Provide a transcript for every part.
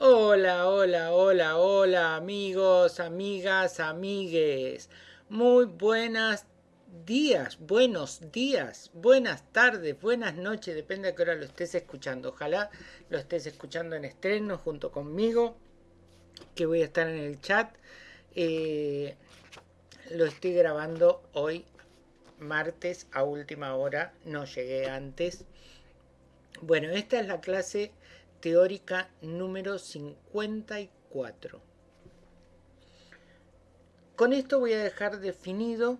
Hola, hola, hola, hola, amigos, amigas, amigues. Muy buenas días, buenos días, buenas tardes, buenas noches, depende de qué hora lo estés escuchando. Ojalá lo estés escuchando en estreno junto conmigo, que voy a estar en el chat. Eh, lo estoy grabando hoy, martes, a última hora, no llegué antes. Bueno, esta es la clase teórica número 54. Con esto voy a dejar definido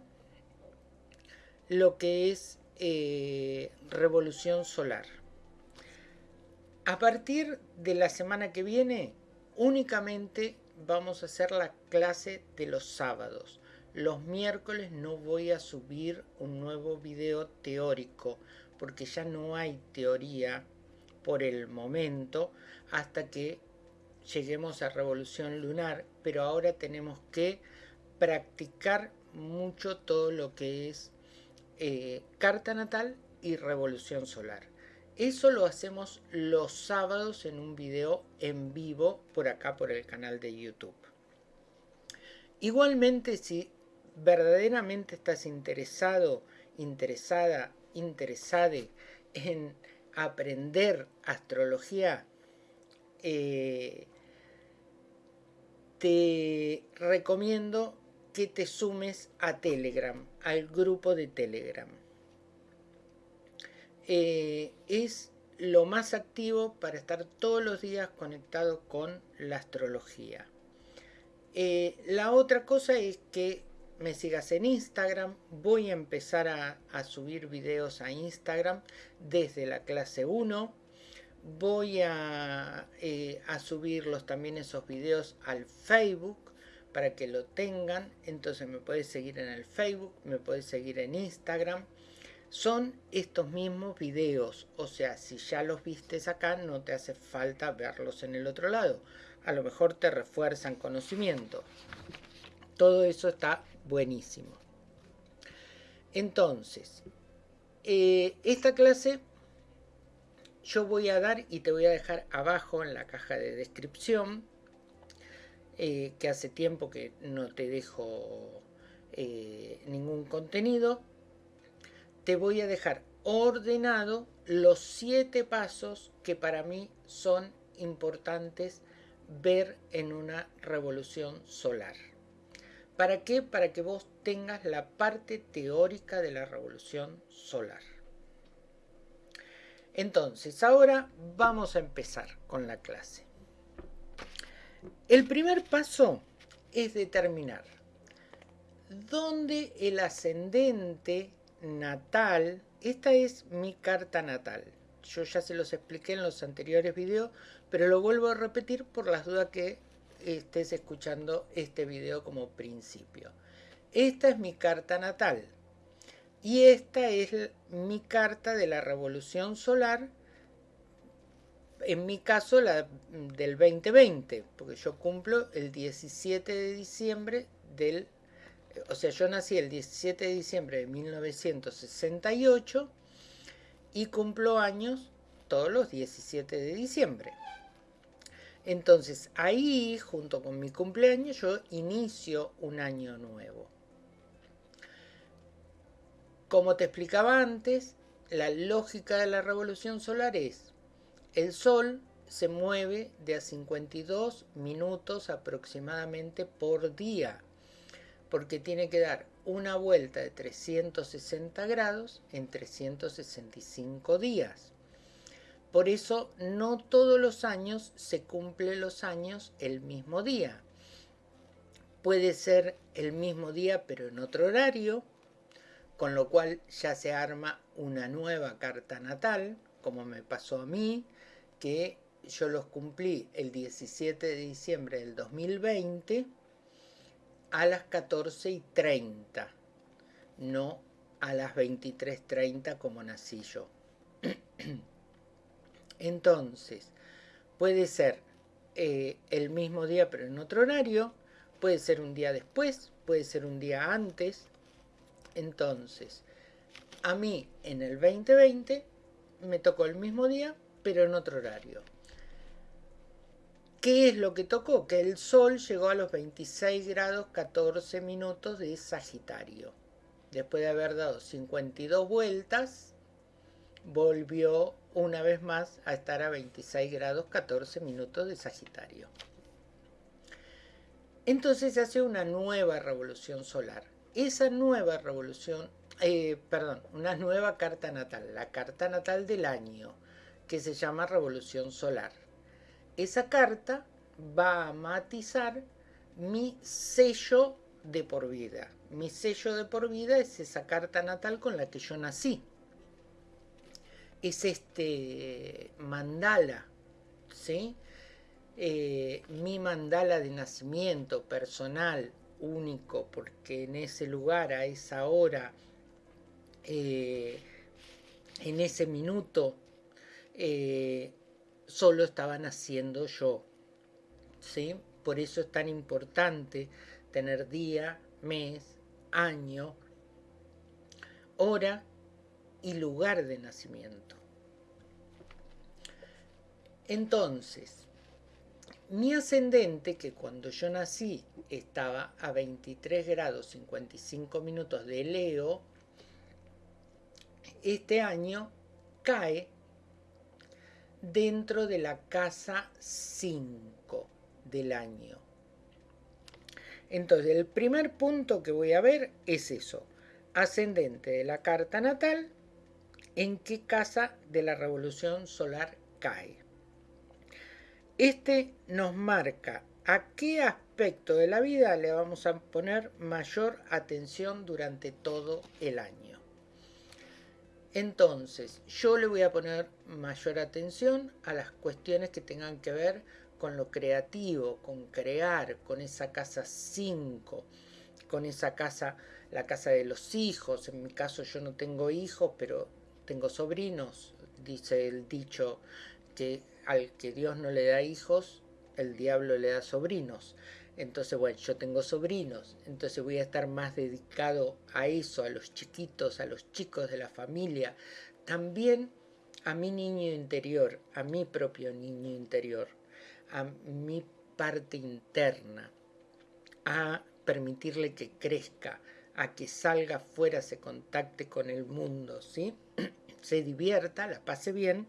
lo que es eh, revolución solar. A partir de la semana que viene, únicamente vamos a hacer la clase de los sábados. Los miércoles no voy a subir un nuevo video teórico porque ya no hay teoría por el momento hasta que lleguemos a revolución lunar, pero ahora tenemos que practicar mucho todo lo que es eh, carta natal y revolución solar. Eso lo hacemos los sábados en un video en vivo por acá por el canal de YouTube. Igualmente si verdaderamente estás interesado, interesada, interesade en aprender astrología, eh, te recomiendo que te sumes a Telegram, al grupo de Telegram. Eh, es lo más activo para estar todos los días conectado con la astrología. Eh, la otra cosa es que me sigas en Instagram. Voy a empezar a, subir videos a Instagram desde la clase 1. Voy a, eh, a subirlos también esos videos al Facebook para que lo tengan. Entonces me puedes seguir en el Facebook, me puedes seguir en Instagram. Son estos mismos videos, o sea, si ya los vistes acá, no te hace falta verlos en el otro lado. A lo mejor te refuerzan conocimiento. Todo eso está buenísimo. Entonces, eh, esta clase yo voy a dar y te voy a dejar abajo en la caja de descripción, eh, que hace tiempo que no te dejo eh, ningún contenido, te voy a dejar ordenado los siete pasos que para mí son importantes ver en una revolución solar. ¿Para qué? Para que vos tengas la parte teórica de la revolución solar. Entonces, ahora vamos a empezar con la clase. El primer paso es determinar dónde el ascendente natal, esta es mi carta natal. Yo ya se los expliqué en los anteriores videos, pero lo vuelvo a repetir por las dudas que estés escuchando este video como principio. Esta es mi carta natal. Y esta es mi carta de la revolución solar, en mi caso la del 2020, porque yo cumplo el 17 de diciembre del... O sea, yo nací el 17 de diciembre de 1968 y cumplo años todos los 17 de diciembre. Entonces ahí, junto con mi cumpleaños, yo inicio un año nuevo. Como te explicaba antes, la lógica de la revolución solar es, el Sol se mueve de a 52 minutos aproximadamente por día, porque tiene que dar una vuelta de 360 grados en 365 días. Por eso no todos los años se cumplen los años el mismo día. Puede ser el mismo día pero en otro horario, con lo cual ya se arma una nueva carta natal, como me pasó a mí, que yo los cumplí el 17 de diciembre del 2020 a las 14 y 30, no a las 23.30 como nací yo. Entonces, puede ser eh, el mismo día pero en otro horario, puede ser un día después, puede ser un día antes. Entonces, a mí en el 2020 me tocó el mismo día pero en otro horario. ¿Qué es lo que tocó? Que el Sol llegó a los 26 grados 14 minutos de Sagitario. Después de haber dado 52 vueltas, volvió una vez más a estar a 26 grados 14 minutos de Sagitario. Entonces se hace una nueva revolución solar. Esa nueva revolución, eh, perdón, una nueva carta natal, la carta natal del año, que se llama revolución solar. Esa carta va a matizar mi sello de por vida. Mi sello de por vida es esa carta natal con la que yo nací es este mandala, ¿sí? Eh, mi mandala de nacimiento personal, único, porque en ese lugar, a esa hora, eh, en ese minuto, eh, solo estaba naciendo yo. ¿sí? Por eso es tan importante tener día, mes, año, hora y lugar de nacimiento. Entonces, mi ascendente, que cuando yo nací estaba a 23 grados 55 minutos de Leo, este año cae dentro de la casa 5 del año. Entonces, el primer punto que voy a ver es eso, ascendente de la carta natal, en qué casa de la revolución solar cae. Este nos marca a qué aspecto de la vida le vamos a poner mayor atención durante todo el año. Entonces, yo le voy a poner mayor atención a las cuestiones que tengan que ver con lo creativo, con crear, con esa casa 5, con esa casa, la casa de los hijos. En mi caso yo no tengo hijos, pero tengo sobrinos, dice el dicho que al que Dios no le da hijos, el diablo le da sobrinos. Entonces, bueno, yo tengo sobrinos, entonces voy a estar más dedicado a eso, a los chiquitos, a los chicos de la familia. También a mi niño interior, a mi propio niño interior, a mi parte interna, a permitirle que crezca, a que salga afuera, se contacte con el mundo, ¿sí? Se divierta, la pase bien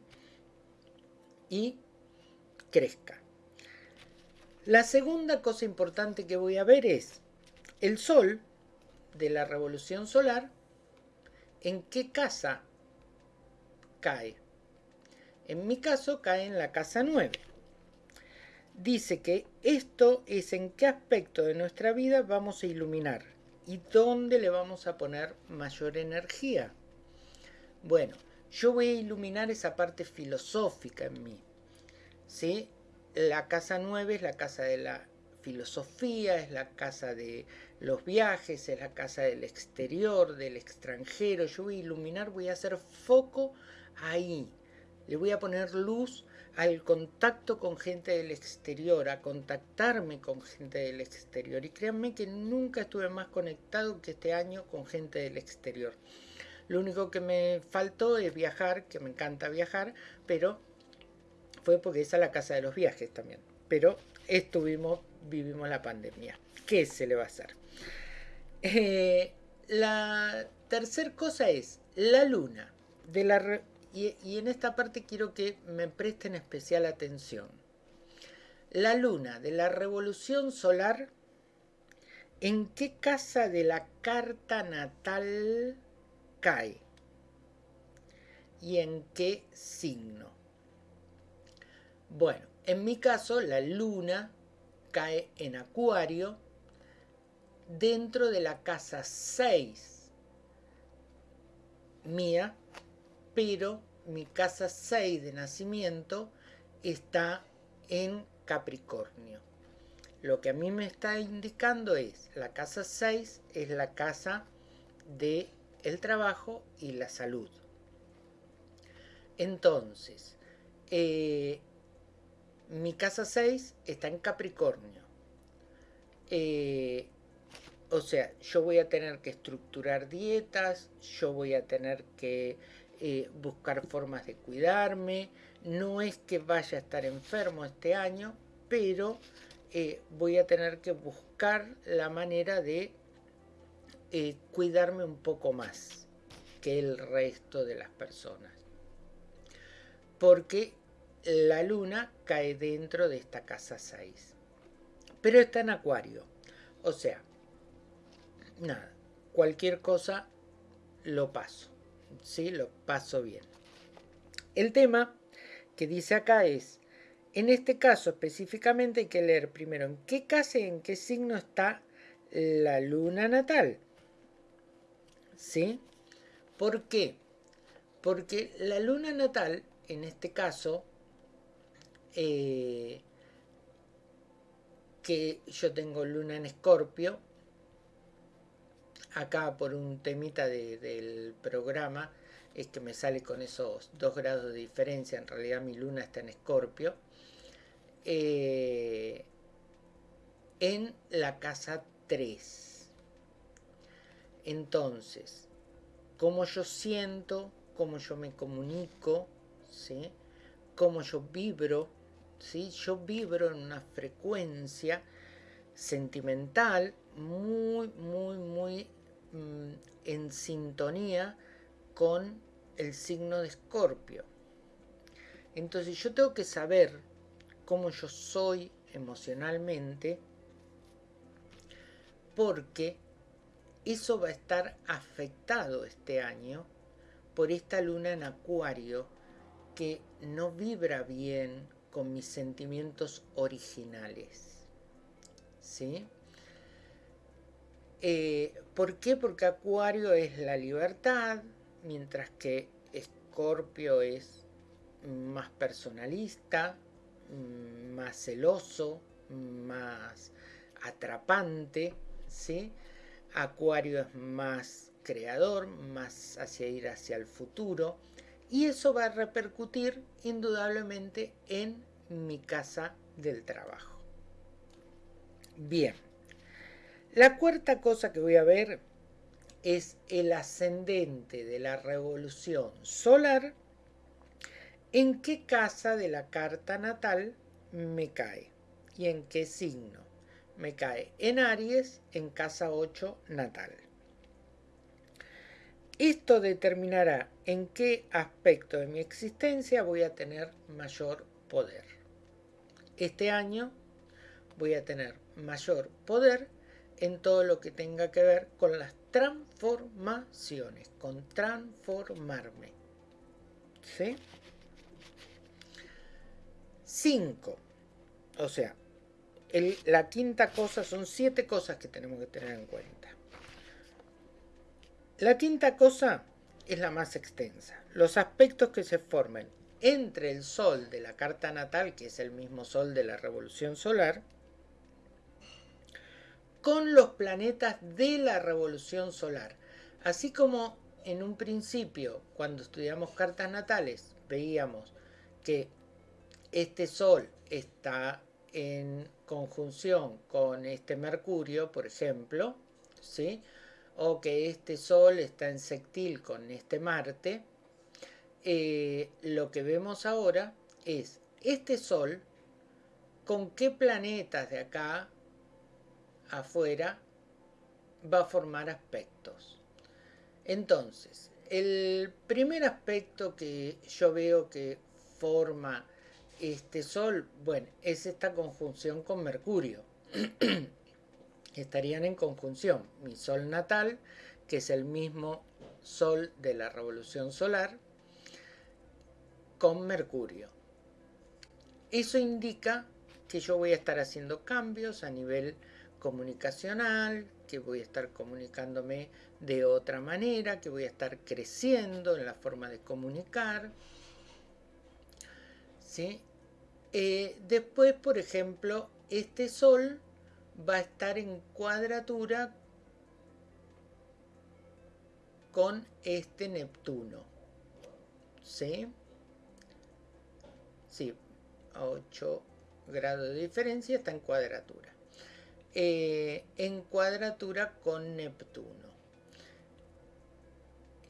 y crezca. La segunda cosa importante que voy a ver es el Sol de la revolución solar, en qué casa cae. En mi caso cae en la casa 9. Dice que esto es en qué aspecto de nuestra vida vamos a iluminar y dónde le vamos a poner mayor energía. Bueno, yo voy a iluminar esa parte filosófica en mí. ¿sí? La casa 9 es la casa de la filosofía, es la casa de los viajes, es la casa del exterior, del extranjero. Yo voy a iluminar, voy a hacer foco ahí. Le voy a poner luz al contacto con gente del exterior, a contactarme con gente del exterior. Y créanme que nunca estuve más conectado que este año con gente del exterior. Lo único que me faltó es viajar, que me encanta viajar, pero fue porque esa es la casa de los viajes también. Pero estuvimos, vivimos la pandemia. ¿Qué se le va a hacer? Eh, la tercera cosa es la luna. De la y, y en esta parte quiero que me presten especial atención. La luna de la revolución solar, ¿en qué casa de la carta natal cae y en qué signo. Bueno, en mi caso la luna cae en acuario dentro de la casa 6 mía, pero mi casa 6 de nacimiento está en Capricornio. Lo que a mí me está indicando es, la casa 6 es la casa de el trabajo y la salud. Entonces, eh, mi casa 6 está en Capricornio. Eh, o sea, yo voy a tener que estructurar dietas, yo voy a tener que eh, buscar formas de cuidarme. No es que vaya a estar enfermo este año, pero voy a tener que buscar la manera de eh, cuidarme un poco más que el resto de las personas. Porque la luna cae dentro de esta casa 6. Pero está en acuario. O sea, nada, cualquier cosa lo paso. ¿Sí? Lo paso bien. El tema que dice acá es, en este caso específicamente hay que leer primero en qué casa y en qué signo está la luna natal. ¿Sí? ¿Por qué? Porque la luna natal, en este caso, eh, que yo tengo luna en escorpio, acá por un temita del programa, es que me sale con esos dos grados de diferencia, en realidad mi luna está en escorpio, eh, en la casa 3. Entonces, cómo yo siento, cómo yo me comunico, ¿sí? cómo yo vibro, ¿sí? yo vibro en una frecuencia sentimental muy, muy, muy mm, en sintonía con el signo de escorpio. Entonces yo tengo que saber cómo yo soy emocionalmente porque eso va a estar afectado este año por esta luna en acuario que no vibra bien con mis sentimientos originales. ¿Sí? Eh, ¿Por qué? Porque Acuario es la libertad, mientras que Escorpio es más personalista, más celoso, más atrapante, ¿sí? Acuario es más creador, más hacia ir hacia el futuro y eso va a repercutir indudablemente en mi casa del trabajo. Bien, la cuarta cosa que voy a ver es el ascendente de la revolución solar, en qué casa de la carta natal me cae y en qué signo me cae en Aries en casa 8 natal. Esto determinará en qué aspecto de mi existencia voy a tener mayor poder. Este año voy a tener mayor poder en todo lo que tenga que ver con las transformaciones, con transformarme. ¿Sí? 5. O sea, la quinta cosa, son siete cosas que tenemos que tener en cuenta. La quinta cosa es la más extensa. Los aspectos que se formen entre el Sol de la carta natal, que es el mismo Sol de la revolución solar, con los planetas de la revolución solar. Así como en un principio, cuando estudiamos cartas natales, veíamos que este Sol está en conjunción con este Mercurio, por ejemplo, ¿sí? o que este Sol está en sextil con este Marte, eh, lo que vemos ahora es este Sol con qué planetas de acá afuera va a formar aspectos. Entonces, el primer aspecto que yo veo que forma este Sol, bueno, es esta conjunción con Mercurio. Estarían en conjunción mi Sol natal, que es el mismo Sol de la revolución solar, con Mercurio. Eso indica que yo voy a estar haciendo cambios a nivel comunicacional, que voy a estar comunicándome de otra manera, que voy a estar creciendo en la forma de comunicar. ¿sí? Eh, después, por ejemplo, este Sol va a estar en cuadratura con este Neptuno. ¿Sí? Sí, a 8 grados de diferencia está en cuadratura. Eh, en cuadratura con Neptuno.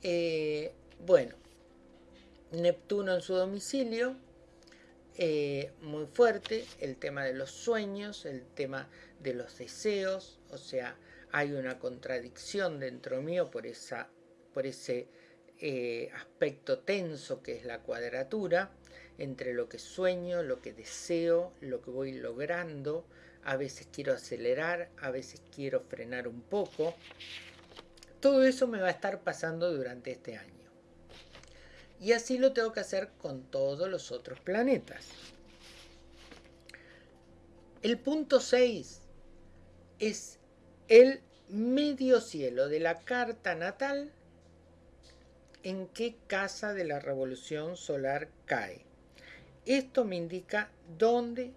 Eh, bueno, Neptuno en su domicilio eh, muy fuerte el tema de los sueños, el tema de los deseos, o sea, hay una contradicción dentro mío por, esa, por ese eh, aspecto tenso que es la cuadratura, entre lo que sueño, lo que deseo, lo que voy logrando, a veces quiero acelerar, a veces quiero frenar un poco. Todo eso me va a estar pasando durante este año. Y así lo tengo que hacer con todos los otros planetas. El punto 6 es el medio cielo de la carta natal en qué casa de la revolución solar cae. Esto me indica dónde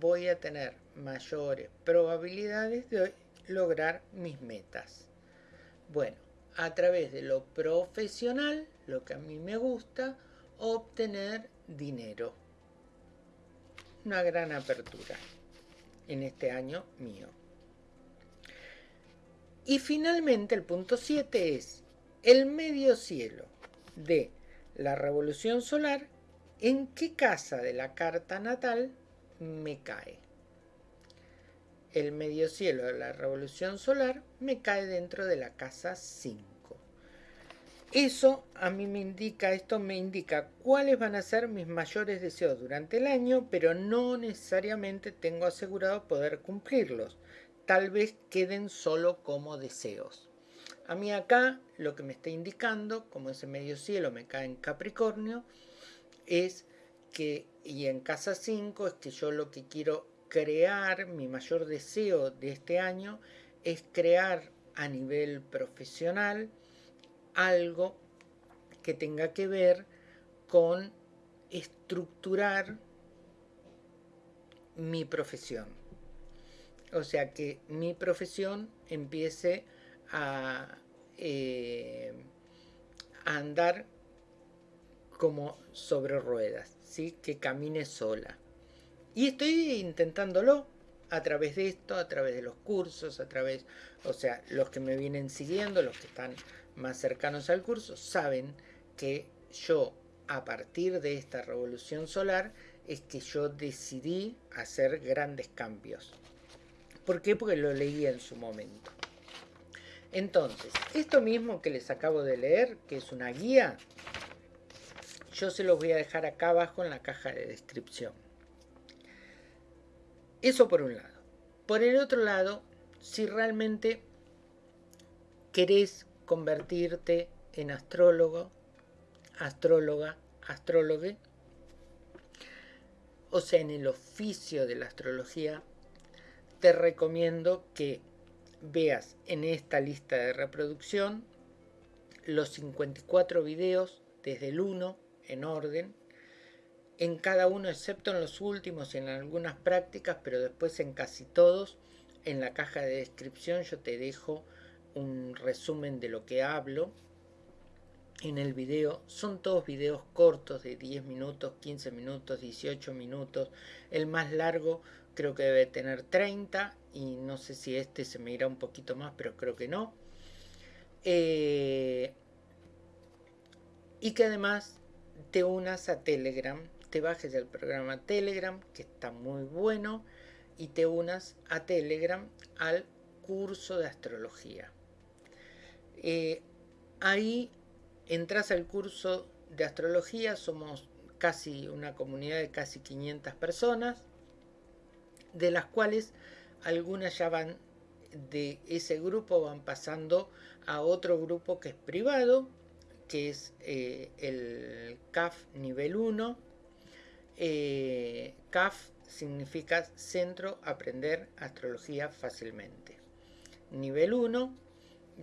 voy a tener mayores probabilidades de lograr mis metas. Bueno, a través de lo profesional, lo que a mí me gusta, obtener dinero. Una gran apertura en este año mío. Y finalmente el punto 7 es el medio cielo de la revolución solar, ¿en qué casa de la carta natal me cae? El medio cielo de la revolución solar me cae dentro de la casa 5. Eso a mí me indica, esto me indica cuáles van a ser mis mayores deseos durante el año, pero no necesariamente tengo asegurado poder cumplirlos. Tal vez queden solo como deseos. A mí acá lo que me está indicando, como ese medio cielo me cae en Capricornio, es que, y en casa 5, es que yo lo que quiero crear, mi mayor deseo de este año, es crear a nivel profesional, algo que tenga que ver con estructurar mi profesión. O sea, que mi profesión empiece a, eh, andar como sobre ruedas, ¿sí? que camine sola. Y estoy intentándolo a través de esto, a través de los cursos, a través, o sea, los que me vienen siguiendo, los que están más cercanos al curso saben que yo a partir de esta revolución solar es que yo decidí hacer grandes cambios. ¿Por qué? Porque lo leí en su momento. Entonces, esto mismo que les acabo de leer, que es una guía, yo se los voy a dejar acá abajo en la caja de descripción. Eso por un lado. Por el otro lado, si realmente querés convertirte en astrólogo, astróloga, astrólogue, o sea, en el oficio de la astrología, te recomiendo que veas en esta lista de reproducción los 54 videos desde el 1 en orden, en cada uno excepto en los últimos y en algunas prácticas, pero después en casi todos, en la caja de descripción yo te dejo un resumen de lo que hablo en el video. Son todos videos cortos de 10 minutos, 15 minutos, 18 minutos. El más largo creo que debe tener 30 y no sé si este se me irá un poquito más, pero creo que no. Eh, y que además te unas a Telegram, te bajes el programa Telegram, que está muy bueno, y te unas a Telegram al curso de astrología. Eh, ahí entras al curso de astrología, somos casi una comunidad de casi 500 personas, de las cuales algunas ya van de ese grupo, van pasando a otro grupo que es privado, que es eh, el CAF nivel 1. Eh, CAF significa Centro Aprender Astrología Fácilmente. Nivel 1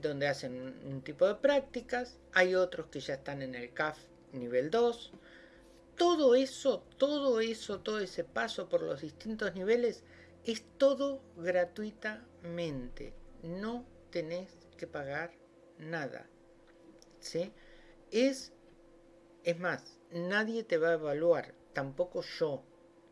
donde hacen un, tipo de prácticas, hay otros que ya están en el CAF nivel 2. Todo eso, todo eso, todo ese paso por los distintos niveles es todo gratuitamente. No tenés que pagar nada. ¿Sí? Es, es más, nadie te va a evaluar, tampoco yo.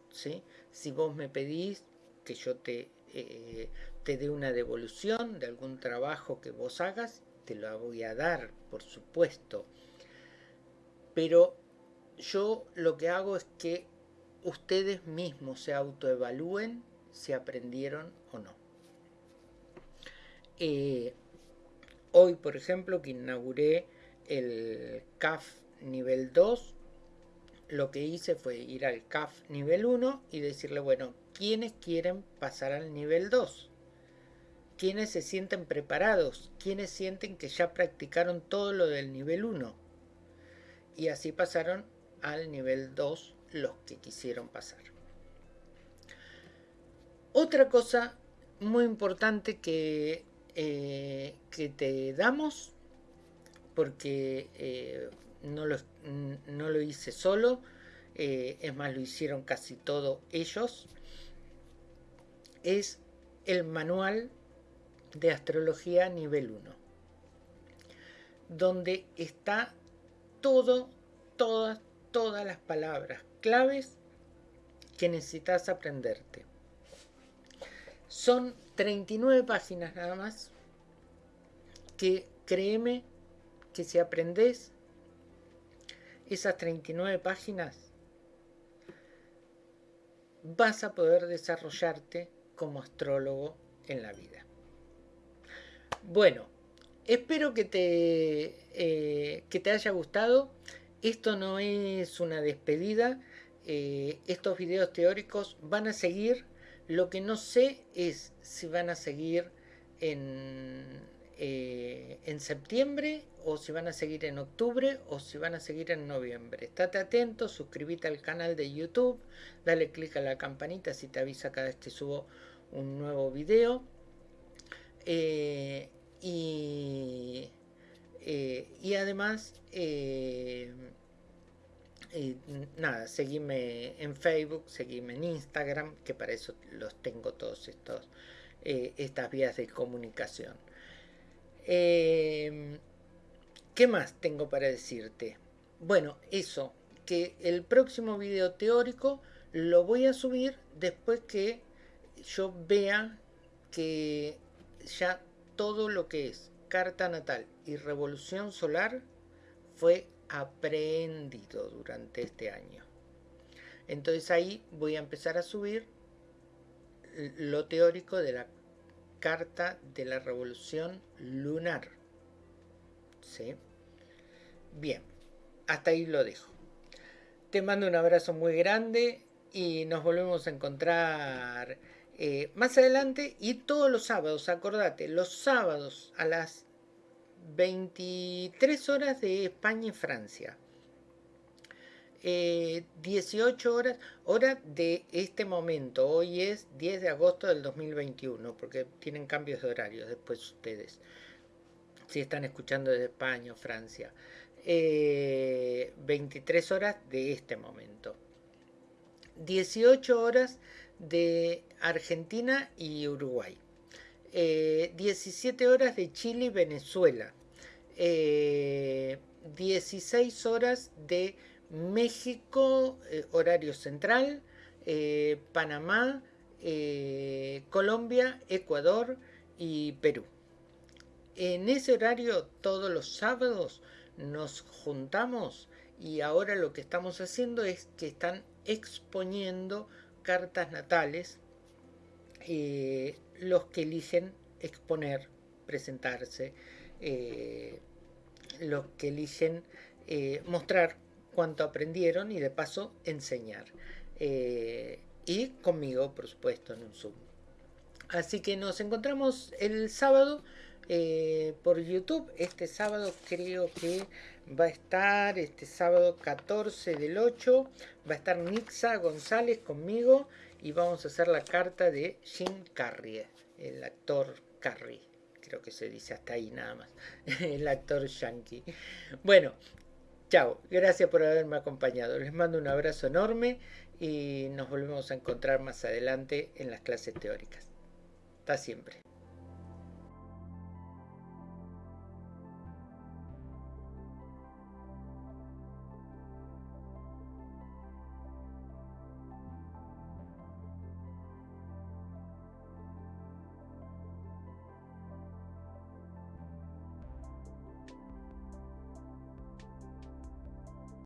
¿sí? Si vos me pedís que yo te eh, te dé una devolución de algún trabajo que vos hagas, te lo voy a dar, por supuesto. Pero yo lo que hago es que ustedes mismos se autoevalúen si aprendieron o no. Eh, hoy, por ejemplo, que inauguré el CAF nivel 2, lo que hice fue ir al CAF nivel 1 y decirle, bueno, ¿quiénes quieren pasar al nivel 2? ¿Quiénes se sienten preparados? ¿Quiénes sienten que ya practicaron todo lo del nivel 1? Y así pasaron al nivel 2 los que quisieron pasar. Otra cosa muy importante que, eh, que te damos, porque eh, no, lo, no, lo, hice solo, eh, es más, lo hicieron casi todos ellos, es el manual de astrología nivel 1, donde está todo, todas, todas las palabras claves que necesitas aprenderte. Son 39 páginas nada más que créeme que si aprendes esas 39 páginas vas a poder desarrollarte como astrólogo en la vida. Bueno, espero que te, eh, que te haya gustado. Esto no es una despedida. Eh, estos videos teóricos van a seguir lo que no sé es si van a seguir en, eh, en septiembre o si van a seguir en octubre o si van a seguir en noviembre. Estate atento, suscríbete al canal de YouTube, dale click a la campanita si te avisa cada vez que subo un nuevo video. Eh, y, eh, y, además nada, seguime en Facebook, seguime en Instagram, que para eso los tengo todos estos estas vías de comunicación. Em, ¿Qué más tengo para decirte? Bueno, eso, que el próximo video teórico lo voy a subir después que yo vea que ya todo lo que es carta natal y revolución solar fue aprendido durante este año. Entonces ahí voy a empezar a subir lo teórico de la carta de la revolución lunar. ¿Sí? Bien, hasta ahí lo dejo. Te mando un abrazo muy grande y nos volvemos a encontrar eh, más adelante y todos los sábados, acordate, los sábados a las 23 horas de España y Francia. 18 eh, horas, hora de este momento. Hoy es 10 de agosto del 2021, porque tienen cambios de horario después ustedes. Si están escuchando desde España o Francia. 23 eh, horas de este momento. 18 horas de Argentina y Uruguay. 17 eh, horas de Chile y Venezuela, 16 eh, horas de México, eh, horario central, Panamá, Colombia, Ecuador y Perú. En ese horario todos los sábados nos juntamos y ahora lo que estamos haciendo es que están exponiendo cartas natales los que eligen exponer, presentarse, eh, los que eligen eh, mostrar cuánto aprendieron y de paso enseñar. Eh, y conmigo, por supuesto, en un Zoom. Así que nos encontramos el sábado por YouTube. Este sábado creo que va a estar, este sábado 14 del 8, va a estar Nixa González conmigo y vamos a hacer la carta de Jim Carrey, el actor Carrey, creo que se dice hasta ahí nada más, el actor yankee. Bueno, chao, gracias por haberme acompañado, les mando un abrazo enorme y nos volvemos a encontrar más adelante en las clases teóricas. Hasta siempre.